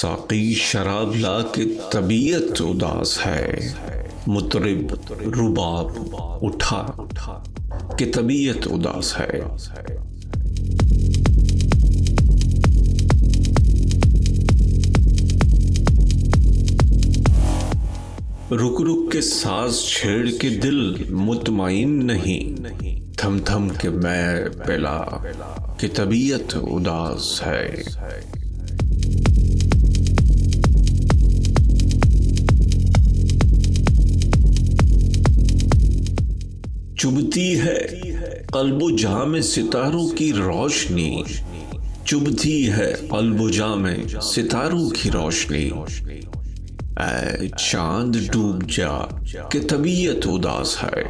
ساقی شراب لا کے طبیعت اداس ہے۔ مطرب رباب اٹھا کہ طبیعت اداس ہے۔ رک رک کے ساز چھیڑ کے دل مطمئن نہیں۔ تھم تھم کے میں پلا کہ طبیعت اداس ہے۔ چبتی ہے۔ قلب و جام ستاروں کی روشنی۔ چبتی ہے قلب و جام ستاروں کی روشنی۔ اے چاند ڈوب جا، کہ طبیعت اداس ہے۔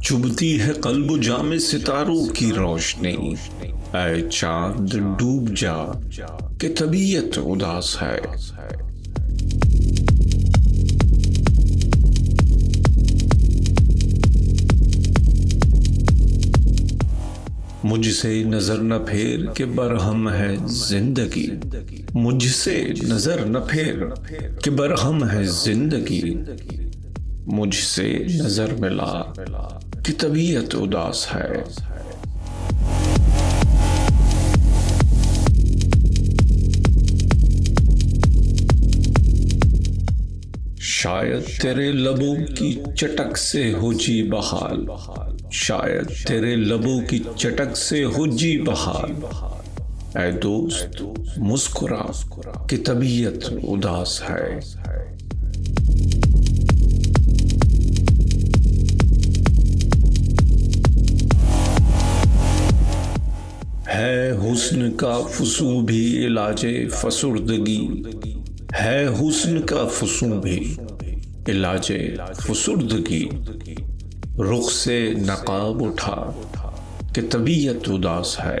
چبتی ہے قلب و جام ستاروں کی روشنی۔ اے چاند ڈوب جا، کہ طبیعت اداس ہے۔ مجھ سے نظر نہ پھیر کہ برہم ہے زندگی۔ مجھ سے نظر نہ پھیر کہ برہم ہے زندگی۔ مجھ سے نظر ملا کہ طبیعت اداس ہے۔ شاید تیرے لبوں کی چٹک سے ہو جی بحال۔ شاید تیرے لبوں کی چٹک سے ہو جی بحال۔ اے دوست، مسکرا، کہ طبیعت اداس ہے۔ ہے حسن کا فسو بھی علاج فسردگی۔ ہے حسن کا فسو بھی۔ علاج فسردگی رخ سے نقاب اٹھا کہ طبیعت اداس ہے۔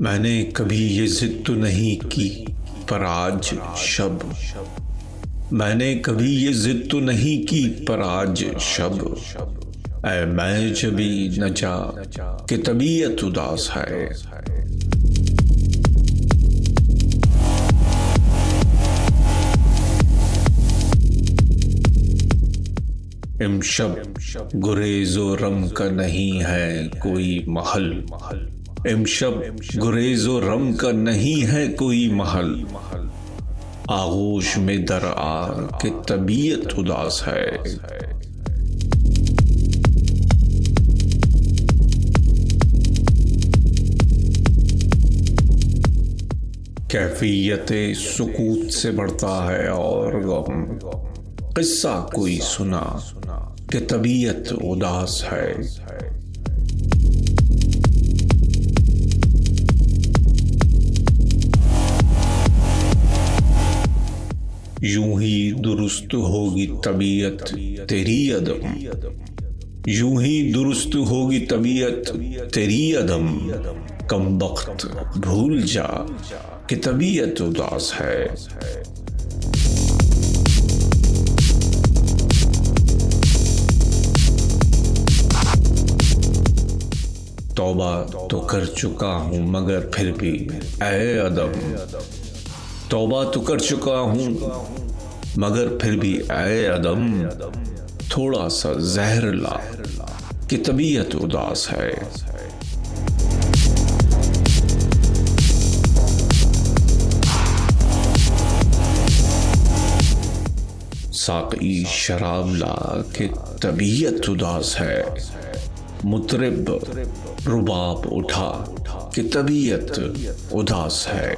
میں نے کبھی یہ ضد تو نہیں کی پر آج شب۔ میں نے کبھی یہ ضد تو نہیں کی پر آج شب۔ اے میں جبھی نہ جا کہ طبیعت اداس ہے۔ امشب گریز و رم کا نہیں ہے کوئی محل۔ امشب گریز و رم کا نہیں ہے کوئی محل۔ آغوش میں در آ کہ طبیعت اداس ہے۔ کیفیت سکوت سے بڑھتا ہے اور غم۔ قصہ کوئی سنا کہ طبیعت اداس ہے۔ یوں ہی درست ہوگی طبیعت تیری عدم۔ یوں ہی درست ہوگی طبیعت، تیری عدم، کم بخت بھول جا کہ طبیعت اداس ہے۔ توبہ تو کر چکا ہوں مگر پھر بھی اے ادم توبہ تو کر چکا ہوں مگر پھر بھی اے ادم تھوڑا سا زہر لا کہ طبیعت اداس ہے۔ ساقی شراب لا کہ طبیعت اداس ہے۔ مطرب رباب اٹھا کہ طبیعت اداس ہے۔